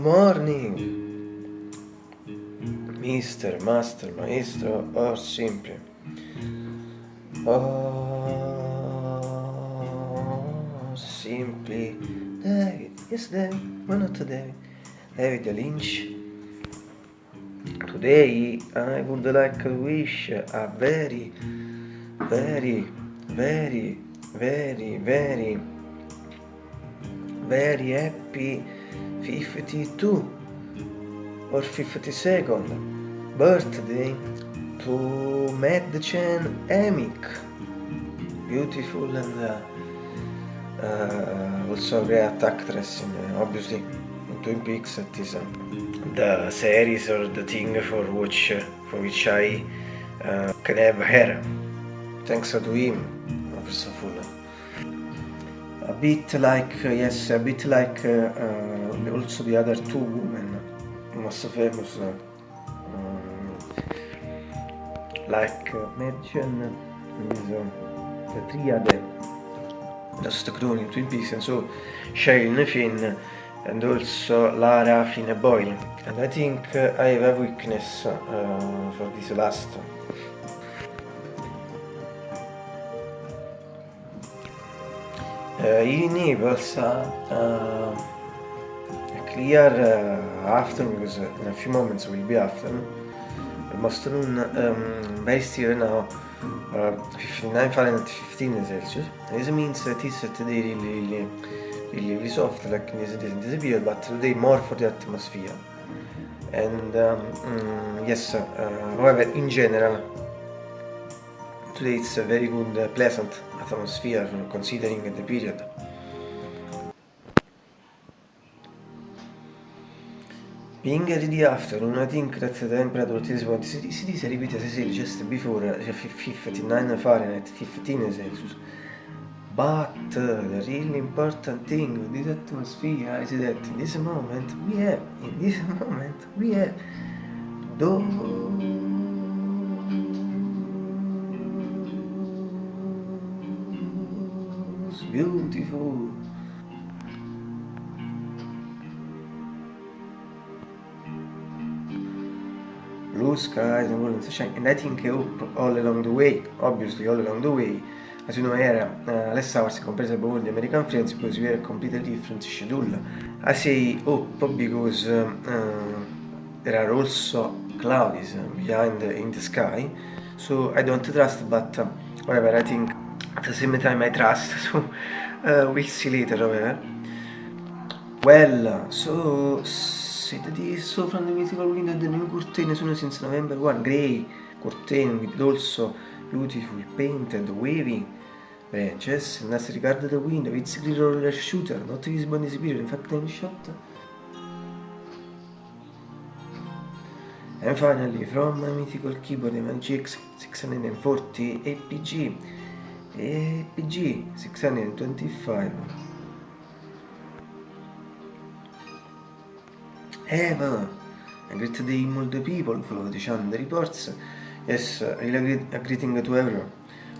Morning, Mister, Master, Maestro, or simply. Or simply David. Yes, David. Why not David? David Lynch. Today I would like to wish a very, very, very, very, very very happy 52 or 52nd birthday to Madchen Emic. Beautiful and uh, uh, also great actress in, uh, obviously in Twin Peaks it is uh, the series or the thing for which for which I uh, can have her. Thanks to him, of all a bit like uh, yes a bit like uh, uh, also the other two women most famous um, like mention is the triade just crew in Twin Peaks and so Shane Finn and also Lara Finn Boyle. And I think I have a weakness for this last uh, in Naples uh, clear uh, afternoon because in a few moments will be noon um, very still now uh, 59 Fahrenheit 15 Celsius this means that it's today really really really, really soft like this, this period but today more for the atmosphere. And um, mm, yes uh, however in general today it's a very good uh, pleasant atmosphere considering the period Being the afternoon, I think that the temperature at this point, cities repeat as just before, 59 Fahrenheit, 15 Celsius. But uh, the really important thing with this atmosphere is that in this moment we have, in this moment we have those beautiful. Blue skies and golden sunshine and I think up all along the way obviously all along the way as you know era uh, less hours compared to the American friends because we have a completely different schedule. I say up because uh, uh, there are also clouds behind in the sky so I don't trust but uh, whatever I think the same time I trust so uh, we'll see later however well so said this so from the mythical window the new curtain soon since November 1 grey curtain with also beautiful painted waving branches and as regard the window it's clear roller shooter not visible in this period in fact time shot. And finally, from my mythical keyboard MGX 640 APG APG 625 Eva a great day all the people follow the channel reports yes really a greeting to everyone.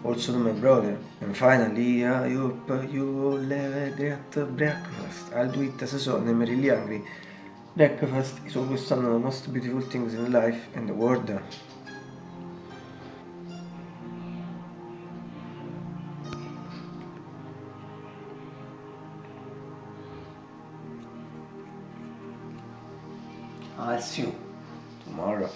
Also to my brother. And finally I hope you all have a great breakfast. I'll do it as a son I'm really hungry. Breakfast is always one of the most beautiful things in life and the world I'll see you tomorrow.